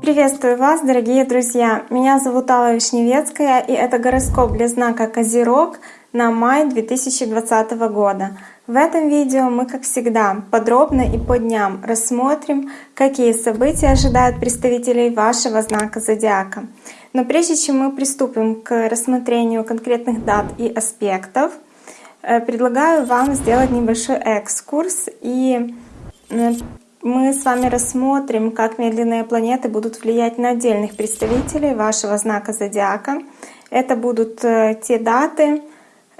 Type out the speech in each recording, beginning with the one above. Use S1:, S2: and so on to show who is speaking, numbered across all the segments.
S1: Приветствую вас, дорогие друзья! Меня зовут Алла Вишневецкая, и это гороскоп для знака Козерог на май 2020 года. В этом видео мы, как всегда, подробно и по дням рассмотрим, какие события ожидают представителей вашего знака Зодиака. Но прежде чем мы приступим к рассмотрению конкретных дат и аспектов, предлагаю вам сделать небольшой экскурс и э, мы с вами рассмотрим, как медленные планеты будут влиять на отдельных представителей вашего знака зодиака. Это будут э, те даты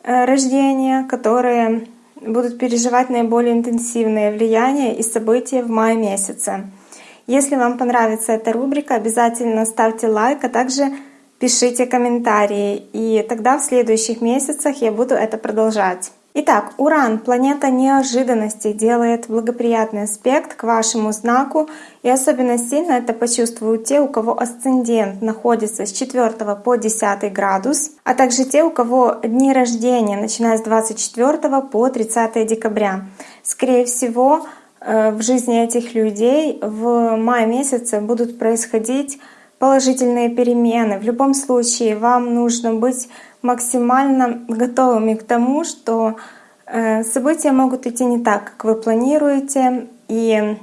S1: э, рождения, которые будут переживать наиболее интенсивное влияние и события в мае месяце. Если вам понравится эта рубрика, обязательно ставьте лайк, а также пишите комментарии, и тогда в следующих месяцах я буду это продолжать. Итак, Уран, планета неожиданностей, делает благоприятный аспект к вашему знаку, и особенно сильно это почувствуют те, у кого асцендент находится с 4 по 10 градус, а также те, у кого дни рождения, начиная с 24 по 30 декабря. Скорее всего, э, в жизни этих людей в мае месяце будут происходить положительные перемены. В любом случае, вам нужно быть максимально готовыми к тому, что э, события могут идти не так, как вы планируете, и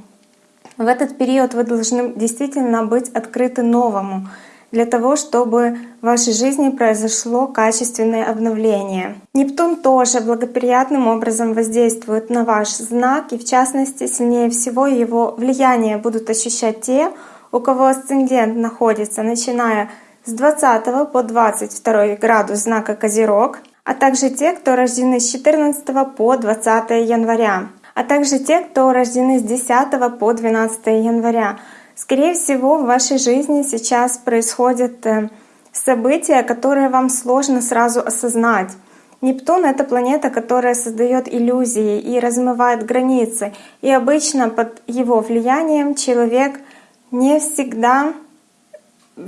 S1: в этот период вы должны действительно быть открыты новому, для того, чтобы в вашей жизни произошло качественное обновление. Нептун тоже благоприятным образом воздействует на ваш знак, и в частности сильнее всего его влияние будут ощущать те, у кого асцендент находится, начиная с 20 по 22 градус знака Козерог, а также те, кто рождены с 14 по 20 января, а также те, кто рождены с 10 по 12 января. Скорее всего, в вашей жизни сейчас происходят э, события, которые вам сложно сразу осознать. Нептун — это планета, которая создает иллюзии и размывает границы. И обычно под его влиянием человек не всегда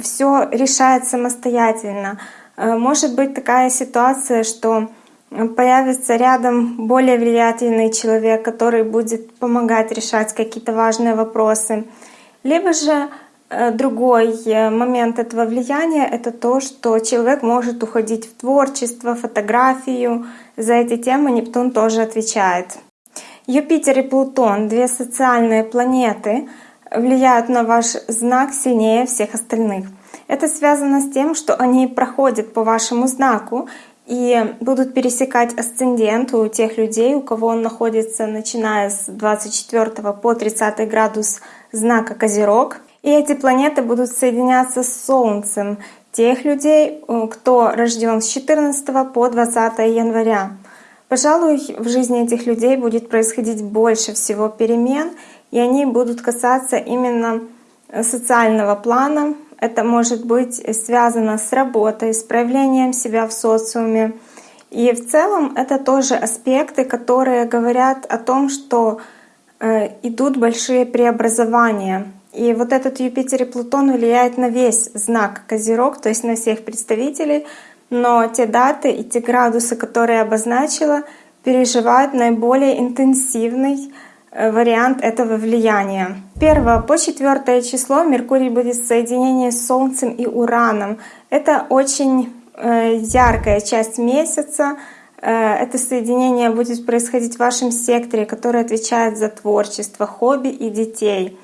S1: все решает самостоятельно. Э, может быть такая ситуация, что появится рядом более влиятельный человек, который будет помогать решать какие-то важные вопросы. Либо же э, другой э, момент этого влияния — это то, что человек может уходить в творчество, фотографию. За эти темы Нептун тоже отвечает. Юпитер и Плутон — две социальные планеты — влияют на ваш знак сильнее всех остальных. Это связано с тем, что они проходят по вашему знаку и будут пересекать асцендент у тех людей, у кого он находится начиная с 24 по 30 градус знака Козерог. И эти планеты будут соединяться с Солнцем тех людей, кто рожден с 14 по 20 января. Пожалуй, в жизни этих людей будет происходить больше всего перемен, и они будут касаться именно э, социального плана. Это может быть связано с работой, с проявлением себя в социуме. И в целом это тоже аспекты, которые говорят о том, что э, идут большие преобразования. И вот этот Юпитер и Плутон влияет на весь знак Козерог, то есть на всех представителей, но те даты и те градусы, которые я обозначила, переживают наиболее интенсивный вариант этого влияния. 1 по 4 число Меркурий будет в соединении с Солнцем и Ураном. Это очень э, яркая часть месяца. Э, это соединение будет происходить в вашем секторе, который отвечает за творчество, хобби и детей.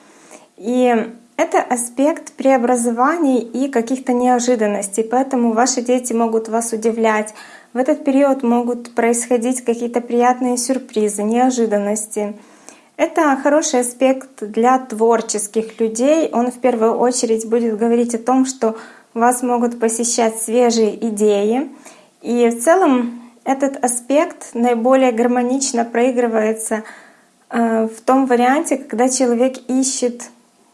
S1: И это аспект преобразований и каких-то неожиданностей, поэтому ваши дети могут вас удивлять. В этот период могут происходить какие-то приятные сюрпризы, неожиданности. Это хороший аспект для творческих людей. Он в первую очередь будет говорить о том, что вас могут посещать свежие идеи. И в целом этот аспект наиболее гармонично проигрывается э, в том варианте, когда человек ищет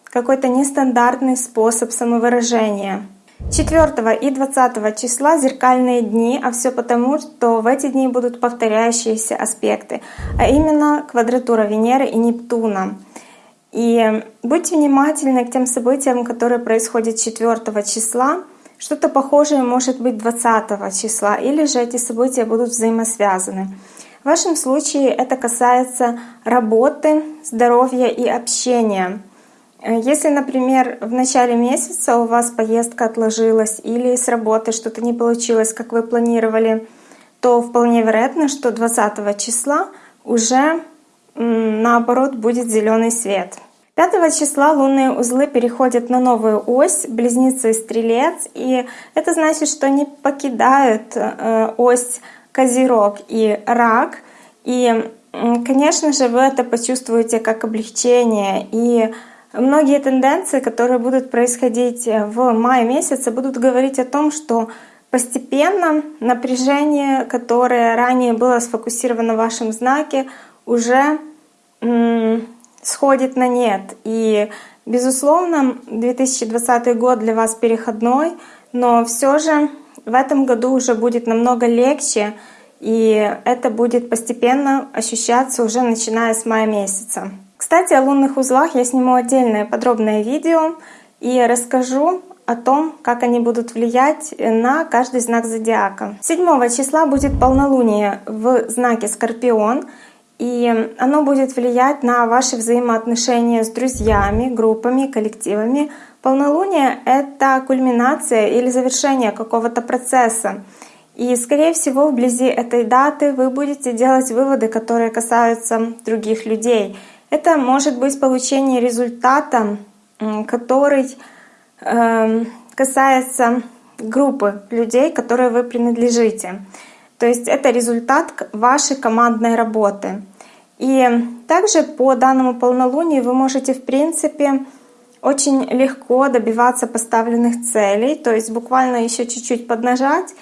S1: какой-то нестандартный способ самовыражения. 4 и 20 числа зеркальные дни, а все потому, что в эти дни будут повторяющиеся аспекты, а именно квадратура Венеры и Нептуна. И будьте внимательны к тем событиям, которые происходят 4 числа. Что-то похожее может быть 20 числа, или же эти события будут взаимосвязаны. В вашем случае это касается работы, здоровья и общения. Э, если, например, в начале месяца у вас поездка отложилась или с работы что-то не получилось, как вы планировали, то вполне вероятно, что 20 числа уже наоборот будет зеленый свет. 5 числа лунные узлы переходят на новую ось, близнецы и стрелец, и это значит, что они покидают э, ось козерог и рак, и, конечно же, вы это почувствуете как облегчение, и многие тенденции, которые будут происходить в мае месяце, будут говорить о том, что постепенно напряжение, которое ранее было сфокусировано в вашем знаке, уже сходит на нет. И, безусловно, 2020 год для вас переходной, но все же в этом году уже будет намного легче, и это будет постепенно ощущаться уже начиная с мая месяца. Кстати, о лунных узлах я сниму отдельное подробное видео и расскажу о том, как они будут влиять на каждый знак зодиака. 7 числа будет полнолуние в знаке Скорпион, и оно будет влиять на ваши взаимоотношения с друзьями, группами, коллективами. Полнолуние — это кульминация или завершение какого-то процесса. И, скорее всего, вблизи этой даты вы будете делать выводы, которые касаются других людей. Это может быть получение результата, который э, касается группы людей, которой вы принадлежите. То есть это результат вашей командной работы. И также по данному полнолунию вы можете, в принципе, очень легко добиваться поставленных целей, то есть буквально еще чуть-чуть поднажать,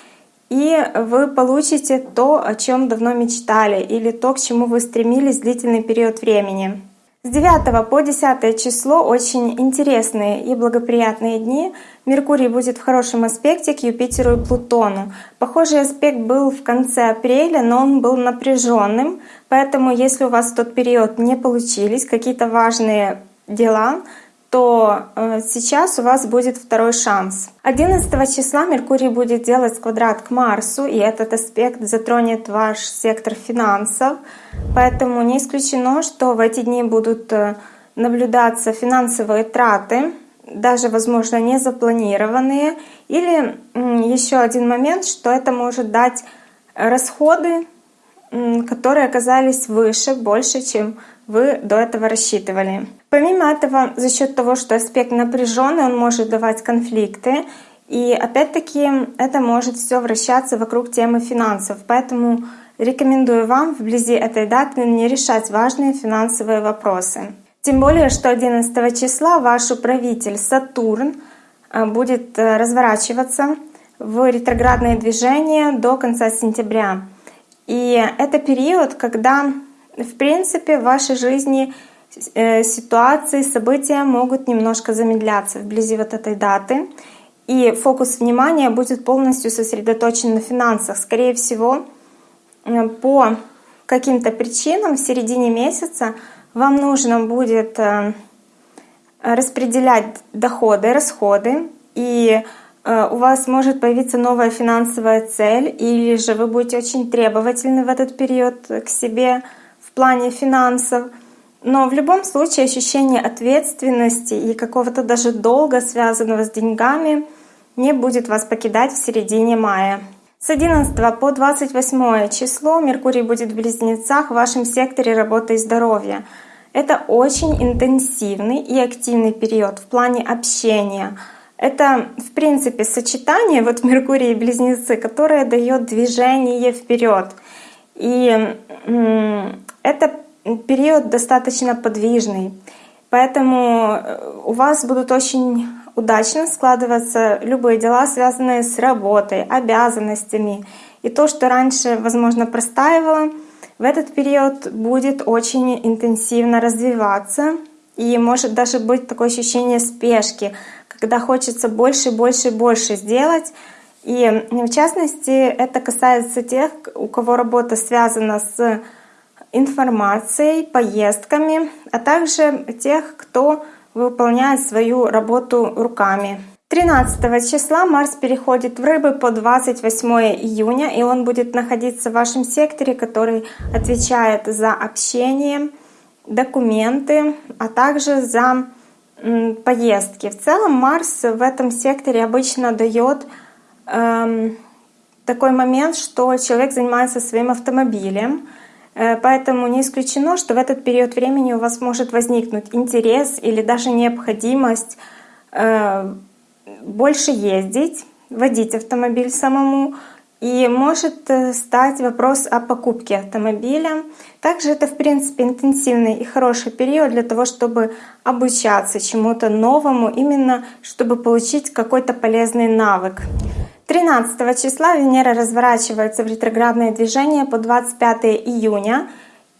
S1: и вы получите то, о чем давно мечтали, или то, к чему вы стремились длительный период времени. С 9 по 10 число очень интересные и благоприятные дни. Меркурий будет в хорошем аспекте к Юпитеру и Плутону. Похожий аспект был в конце апреля, но он был напряженным, поэтому если у вас в тот период не получились какие-то важные дела, то э, сейчас у вас будет второй шанс. 11 числа Меркурий будет делать квадрат к Марсу, и этот аспект затронет ваш сектор финансов. Поэтому не исключено, что в эти дни будут э, наблюдаться финансовые траты, даже, возможно, не запланированные. Или еще один момент, что это может дать расходы, которые оказались выше, больше, чем вы до этого рассчитывали. Помимо этого, за счет того, что аспект напряженный, он может давать конфликты. И опять-таки это может все вращаться вокруг темы финансов. Поэтому рекомендую вам вблизи этой даты не решать важные финансовые вопросы. Тем более, что 11 числа ваш управитель Сатурн э, будет э, разворачиваться в ретроградное движение до конца сентября. И это период, когда в принципе, в вашей жизни э, ситуации, события могут немножко замедляться вблизи вот этой даты. И фокус внимания будет полностью сосредоточен на финансах. Скорее всего, э, по каким-то причинам в середине месяца вам нужно будет э, распределять доходы, расходы, и у вас может появиться новая финансовая цель, или же вы будете очень требовательны в этот период к себе, плане финансов. Но в любом случае ощущение ответственности и какого-то даже долга, связанного с деньгами, не будет вас покидать в середине мая. С 11 по 28 число Меркурий будет в Близнецах в вашем секторе работы и здоровья. Это очень интенсивный и активный период в плане общения. Это, в принципе, сочетание вот Меркурия и Близнецы, которое дает движение вперед. И это период достаточно подвижный, поэтому э, у вас будут очень удачно складываться любые дела, связанные с работой, обязанностями. И то, что раньше, возможно, простаивало, в этот период будет очень интенсивно развиваться. И может даже быть такое ощущение спешки, когда хочется больше, больше, больше сделать. И в частности, это касается тех, у кого работа связана с информацией, поездками, а также тех, кто выполняет свою работу руками. 13 числа Марс переходит в Рыбы по 28 июня, и он будет находиться в вашем секторе, который отвечает за общение, документы, а также за поездки. В целом Марс в этом секторе обычно дает эм, такой момент, что человек занимается своим автомобилем, Поэтому не исключено, что в этот период времени у вас может возникнуть интерес или даже необходимость э, больше ездить, водить автомобиль самому, и может э, стать вопрос о покупке автомобиля. Также это, в принципе, интенсивный и хороший период для того, чтобы обучаться чему-то новому, именно чтобы получить какой-то полезный навык. 13 числа Венера разворачивается в ретроградное движение по 25 июня,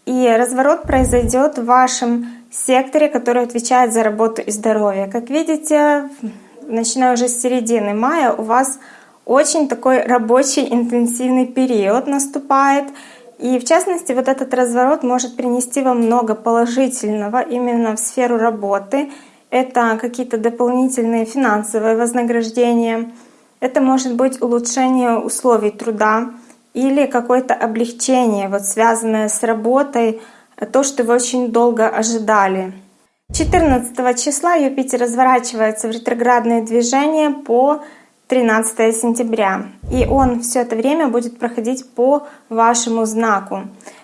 S1: и разворот произойдет в вашем секторе, который отвечает за работу и здоровье. Как видите, начиная уже с середины мая, у вас очень такой рабочий интенсивный период наступает. И в частности, вот этот разворот может принести вам много положительного именно в сферу работы. Это какие-то дополнительные финансовые вознаграждения, это может быть улучшение условий труда или какое-то облегчение, вот связанное с работой, то, что вы очень долго ожидали. 14 числа Юпитер разворачивается в ретроградное движение по 13 сентября. И он все это время будет проходить по вашему знаку.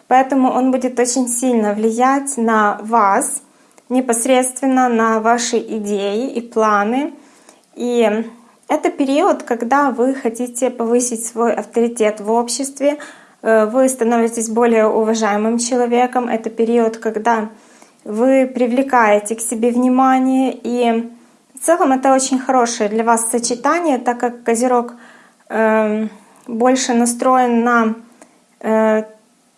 S1: Поэтому он будет очень сильно влиять на вас, непосредственно на ваши идеи и планы. И это период, когда вы хотите повысить свой авторитет в обществе, э, вы становитесь более уважаемым человеком. Это период, когда вы привлекаете к себе внимание, и в целом это очень хорошее для вас сочетание, так как Козерог э, больше настроен на э,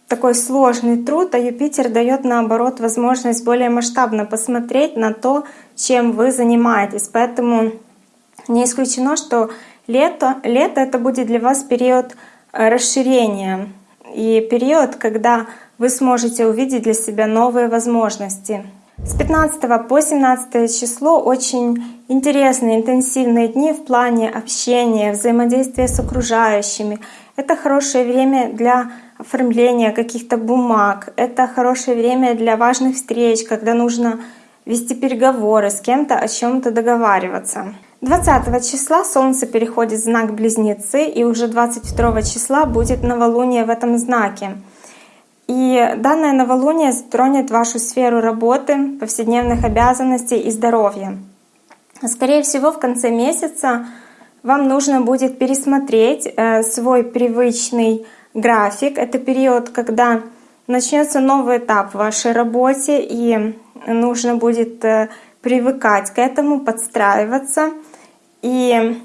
S1: такой сложный труд, а Юпитер дает наоборот возможность более масштабно посмотреть на то, чем вы занимаетесь. Поэтому не исключено, что лето, лето это будет для вас период э, расширения и период, когда вы сможете увидеть для себя новые возможности. С 15 по 17 число очень интересные, интенсивные дни в плане общения, взаимодействия с окружающими. Это хорошее время для оформления каких-то бумаг. Это хорошее время для важных встреч, когда нужно вести переговоры с кем-то, о чем то договариваться. 20 числа Солнце переходит в знак Близнецы, и уже 22 числа будет новолуние в этом знаке. И данное новолуние затронет вашу сферу работы, повседневных обязанностей и здоровья. Скорее всего, в конце месяца вам нужно будет пересмотреть э, свой привычный график. Это период, когда начнется новый этап в вашей работе, и нужно будет э, привыкать к этому, подстраиваться. И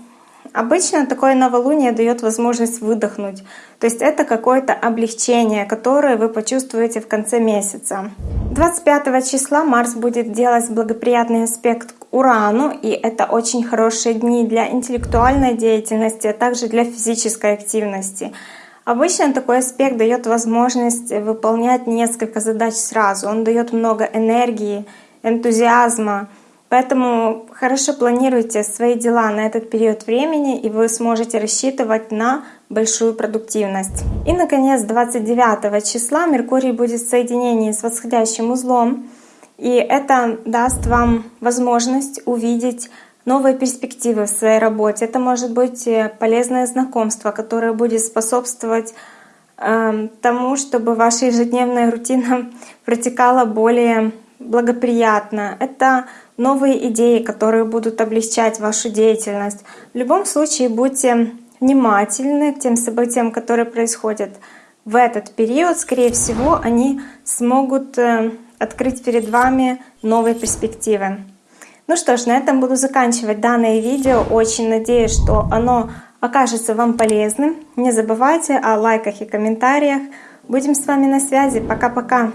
S1: Обычно такое новолуние дает возможность выдохнуть. То есть это какое-то облегчение, которое вы почувствуете в конце месяца. 25 числа Марс будет делать благоприятный аспект к Урану, и это очень хорошие дни для интеллектуальной деятельности, а также для физической активности. Обычно такой аспект дает возможность выполнять несколько задач сразу. Он дает много энергии, энтузиазма, Поэтому хорошо планируйте свои дела на этот период времени, и вы сможете рассчитывать на большую продуктивность. И, наконец, 29 числа Меркурий будет в соединении с восходящим узлом, и это даст вам возможность увидеть новые перспективы в своей работе. Это может быть э, полезное знакомство, которое будет способствовать э, тому, чтобы ваша ежедневная рутина протекала более благоприятно. Это новые идеи, которые будут облегчать вашу деятельность. В любом случае будьте внимательны к тем событиям, которые происходят в этот период. Скорее всего, они смогут э, открыть перед вами новые перспективы. Ну что ж, на этом буду заканчивать данное видео. Очень надеюсь, что оно окажется вам полезным. Не забывайте о лайках и комментариях. Будем с вами на связи. Пока-пока!